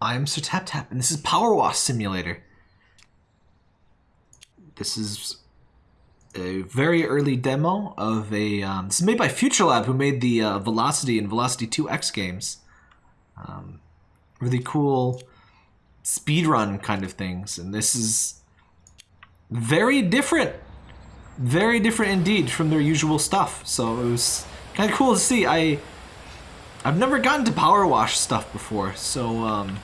I'm Sir Tap Tap, and this is Power Wash Simulator. This is a very early demo of a. Um, this is made by FuturLab, who made the uh, Velocity and Velocity 2X games. Um, really cool speedrun kind of things, and this is very different. Very different indeed from their usual stuff. So it was kind of cool to see. I I've never gotten to power wash stuff before, so um,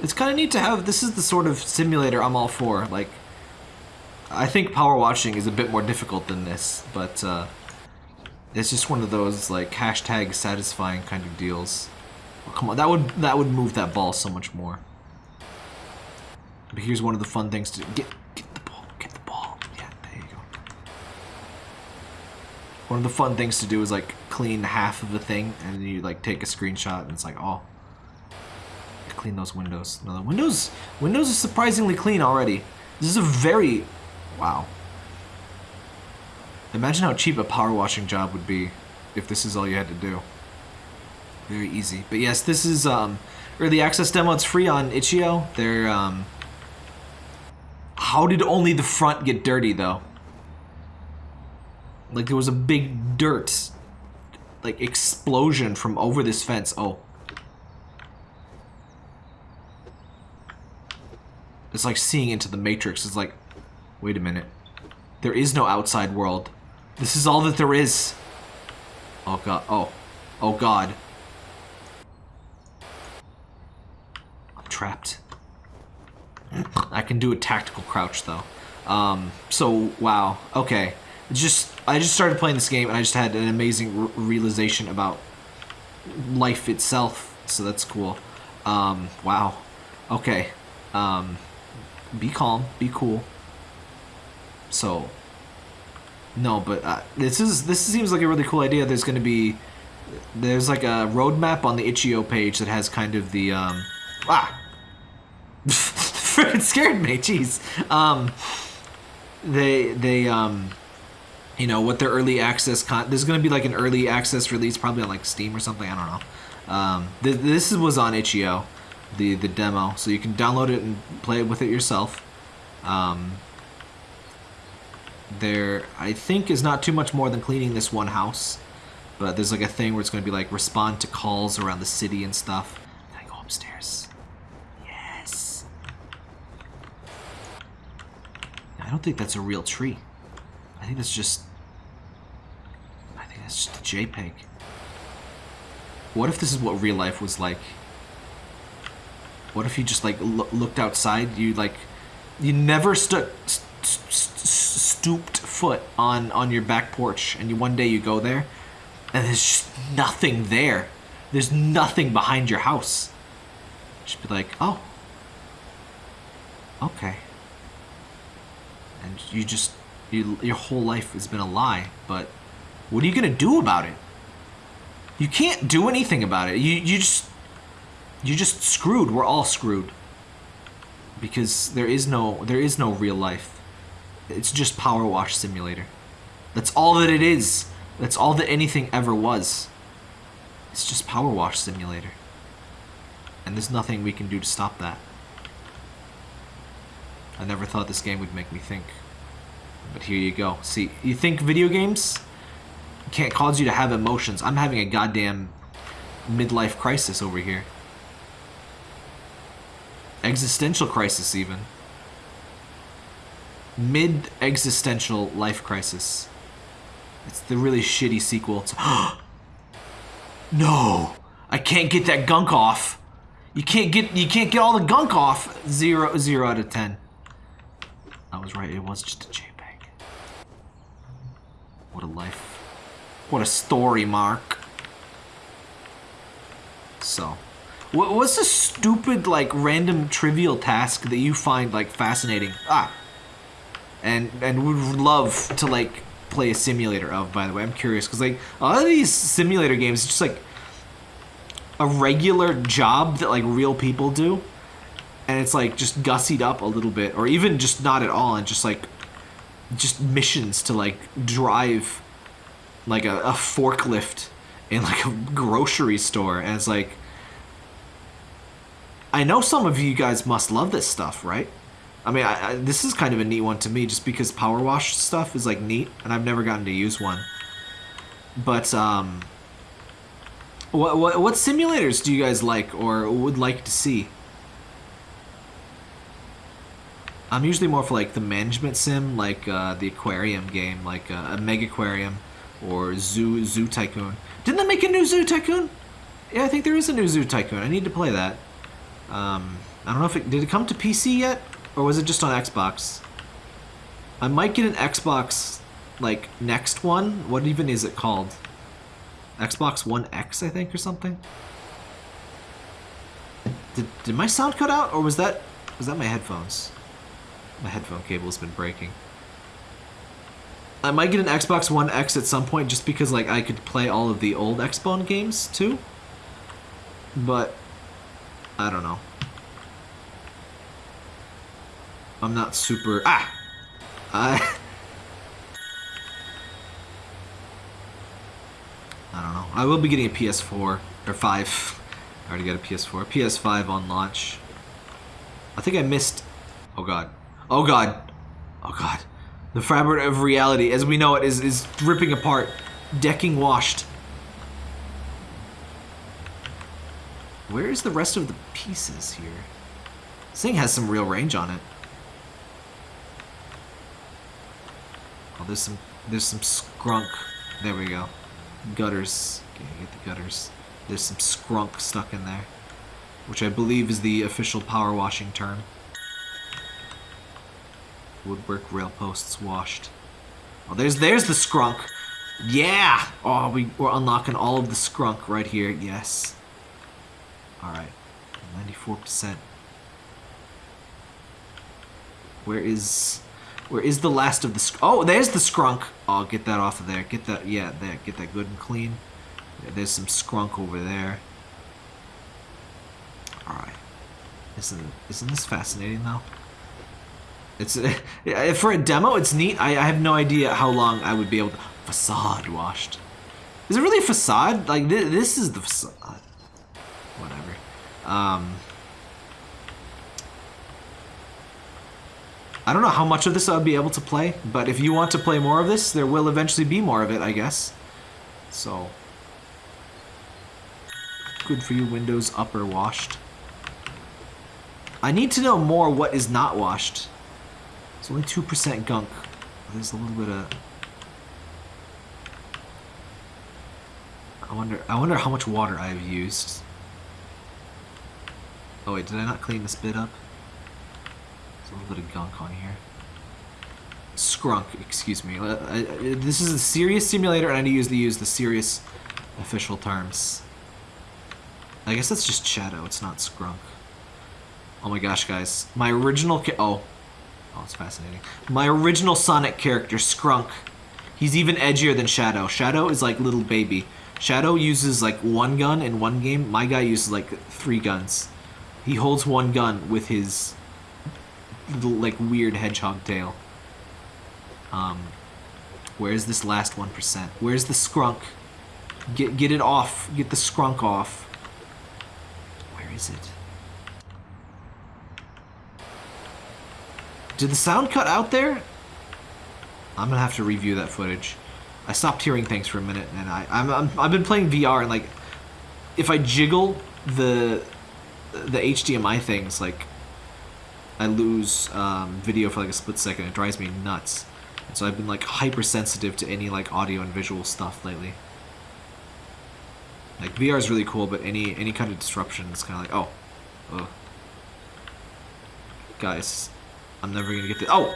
it's kind of neat to have. This is the sort of simulator I'm all for. Like, I think power washing is a bit more difficult than this, but uh, it's just one of those like hashtag satisfying kind of deals. Oh, come on, that would that would move that ball so much more. But here's one of the fun things to get get the ball, get the ball. Yeah, there you go. One of the fun things to do is like clean half of the thing, and you like take a screenshot, and it's like, oh, clean those windows. No, the windows windows are surprisingly clean already. This is a very wow. Imagine how cheap a power washing job would be if this is all you had to do. Very easy. But yes, this is um, early access demo. It's free on itch.io. They're um, how did only the front get dirty though? Like there was a big dirt like explosion from over this fence. Oh. It's like seeing into the Matrix. It's like, wait a minute. There is no outside world. This is all that there is. Oh god. Oh. Oh god. I'm trapped. I can do a tactical crouch though. Um, so wow. Okay. Just I just started playing this game and I just had an amazing realization about life itself. So that's cool. Um, wow. Okay. Um, be calm, be cool. So, no, but uh, this is this seems like a really cool idea. There's going to be there's like a roadmap on the itch.io page that has kind of the um, ah, freaking scared me. Jeez. Um, they they um, you know what their early access con. There's going to be like an early access release, probably on like Steam or something. I don't know. Um, th this was on itch.io the the demo, so you can download it and play with it yourself. Um, there, I think, is not too much more than cleaning this one house, but there's like a thing where it's going to be like respond to calls around the city and stuff. Can I go upstairs? Yes. I don't think that's a real tree. I think that's just. I think that's just a JPEG. What if this is what real life was like? What if you just like looked outside? You like, you never stuck st st stooped foot on on your back porch, and you one day you go there, and there's just nothing there. There's nothing behind your house. Just be like, oh, okay. And you just, you, your whole life has been a lie. But what are you gonna do about it? You can't do anything about it. You you just you just screwed. We're all screwed. Because there is no there is no real life. It's just Power Wash Simulator. That's all that it is. That's all that anything ever was. It's just Power Wash Simulator. And there's nothing we can do to stop that. I never thought this game would make me think. But here you go. See, you think video games can't cause you to have emotions. I'm having a goddamn midlife crisis over here existential crisis even. Mid-existential life crisis. It's the really shitty sequel to... no! I can't get that gunk off. You can't get you can't get all the gunk off. Zero zero out of ten. I was right, it was just a JPEG. What a life. What a story, Mark. So what, what's a stupid, like, random trivial task that you find, like, fascinating? Ah. And, and would love to, like, play a simulator of, by the way. I'm curious, because, like, a lot of these simulator games, just, like, a regular job that, like, real people do. And it's, like, just gussied up a little bit, or even just not at all, and just, like, just missions to, like, drive, like, a, a forklift in, like, a grocery store. It's, like I know some of you guys must love this stuff, right? I mean, I, I, this is kind of a neat one to me, just because power wash stuff is like neat, and I've never gotten to use one. But um, what what what simulators do you guys like or would like to see? I'm usually more for like the management sim, like uh, the aquarium game, like uh, a Mega Aquarium or Zoo Zoo Tycoon. Didn't they make a new Zoo Tycoon? Yeah, I think there is a new Zoo Tycoon. I need to play that. Um, I don't know if it did it come to PC yet, or was it just on Xbox? I might get an Xbox like next one. What even is it called? Xbox One X, I think, or something. Did did my sound cut out, or was that was that my headphones? My headphone cable has been breaking. I might get an Xbox One X at some point just because like I could play all of the old Xbone games too. But I don't know. I'm not super ah I I don't know. I will be getting a PS4 or 5. I already got a PS4. PS5 on launch. I think I missed Oh god. Oh god. Oh god. The fabric of reality, as we know it, is, is ripping apart. Decking washed. Where is the rest of the pieces here? This thing has some real range on it. Oh, there's some there's some scrunk. There we go. Gutters. Okay, get the gutters. There's some scrunk stuck in there. Which I believe is the official power washing term. Woodwork rail posts washed. Oh, there's there's the scrunk. Yeah! Oh, we, we're unlocking all of the scrunk right here. Yes. Alright. 94%. Where is... Where is the last of the... Oh, there's the scrunk! Oh, get that off of there. Get that... Yeah, there. Get that good and clean. Yeah, there's some scrunk over there. Alright. Isn't, isn't this fascinating, though? It's for a demo. It's neat. I, I have no idea how long I would be able to facade washed. Is it really a facade? Like th this is the facade. Whatever. Um. I don't know how much of this I'll be able to play, but if you want to play more of this, there will eventually be more of it, I guess. So, good for you, Windows upper washed. I need to know more what is not washed. It's only 2% gunk. There's a little bit of... I wonder, I wonder how much water I've used. Oh wait, did I not clean this bit up? There's a little bit of gunk on here. Scrunk, excuse me. Uh, I, I, this is a serious simulator and I need to use the serious official terms. I guess that's just Shadow, it's not Scrunk. Oh my gosh, guys. My original... Oh, Oh, it's fascinating. My original Sonic character, Scrunk. He's even edgier than Shadow. Shadow is like little baby. Shadow uses like one gun in one game. My guy uses like three guns. He holds one gun with his little, like weird hedgehog tail. Um, where's this last 1%? Where's the Scrunk? Get, get it off. Get the Scrunk off. Where is it? Did the sound cut out there? I'm gonna have to review that footage. I stopped hearing things for a minute, and I I'm, I'm I've been playing VR, and like, if I jiggle the the HDMI things, like, I lose um, video for like a split second. It drives me nuts. And so I've been like hypersensitive to any like audio and visual stuff lately. Like VR is really cool, but any any kind of disruption is kind of like oh, oh. Guys, I'm never gonna get the- Oh!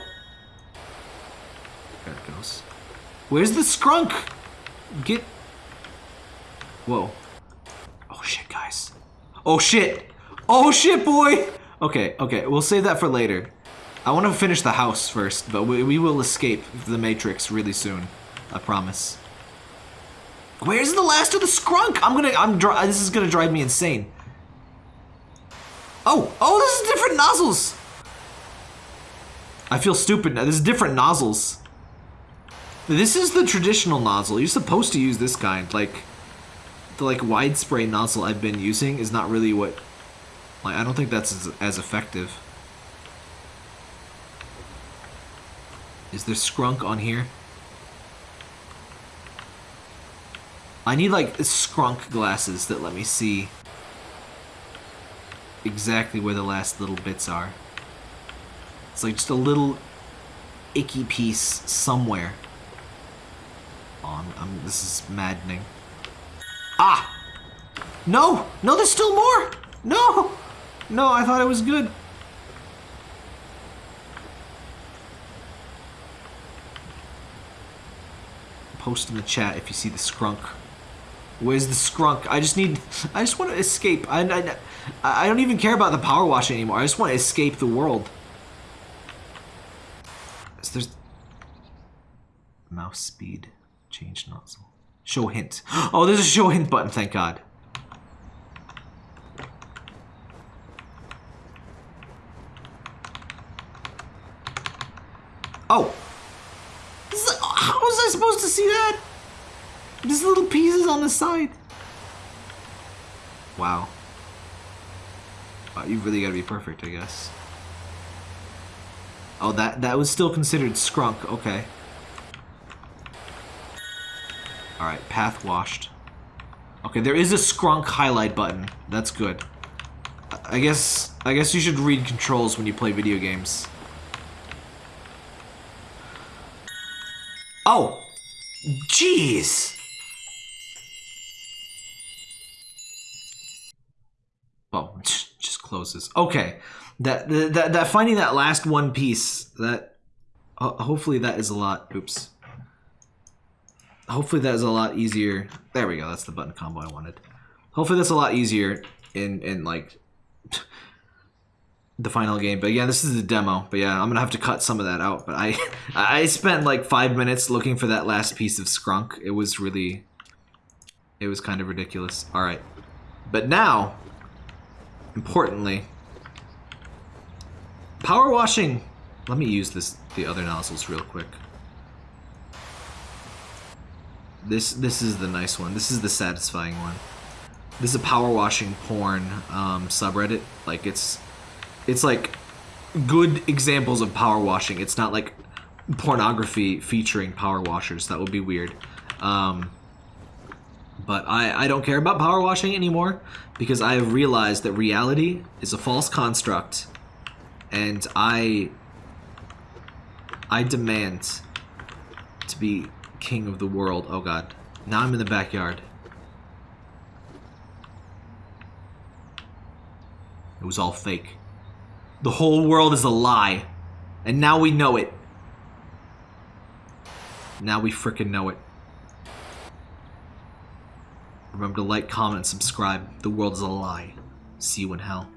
There it goes. Where's the scrunk? Get... Whoa. Oh shit, guys. Oh shit! Oh shit, boy! Okay, okay, we'll save that for later. I want to finish the house first, but we, we will escape the Matrix really soon. I promise. Where's the last of the scrunk? I'm gonna, I'm, this is gonna drive me insane. Oh, oh, this is different nozzles. I feel stupid now. There's different nozzles. This is the traditional nozzle. You're supposed to use this kind. Like, the like wide spray nozzle I've been using is not really what Like, I don't think that's as, as effective. Is there Skrunk on here? I need, like, Skrunk glasses that let me see exactly where the last little bits are. It's like just a little icky piece somewhere. Oh, I'm, I'm, this is maddening. Ah! No! No, there's still more! No! No, I thought it was good. Post in the chat if you see the skrunk. Where's the skrunk? I just need... I just want to escape. I, I, I don't even care about the power wash anymore. I just want to escape the world. So there's... Mouse speed. Change nozzle. Show hint. Oh, there's a show hint button, thank God. Oh! Is, how was I supposed to see that? Just little pieces on the side. Wow. Uh, wow you really gotta be perfect, I guess. Oh, that, that was still considered skrunk. Okay. Alright, path washed. Okay, there is a skrunk highlight button. That's good. I guess I guess you should read controls when you play video games. Oh! Jeez! Oh, just closes. Okay. That, that, that finding that last one piece, that, uh, hopefully that is a lot, oops. Hopefully that is a lot easier. There we go, that's the button combo I wanted. Hopefully that's a lot easier in, in like, the final game. But yeah, this is the demo. But yeah, I'm gonna have to cut some of that out. But I I spent like five minutes looking for that last piece of scrunk. It was really it was kind of ridiculous. Alright. But now, importantly, power washing. Let me use this the other nozzles real quick. This this is the nice one. This is the satisfying one. This is a power washing porn um, subreddit. Like it's it's like good examples of power washing. It's not like pornography featuring power washers. That would be weird. Um, but I, I don't care about power washing anymore because I have realized that reality is a false construct and I I demand to be king of the world. Oh god. Now I'm in the backyard. It was all fake. The whole world is a lie. And now we know it. Now we fricking know it. Remember to like, comment, and subscribe. The world is a lie. See you in hell.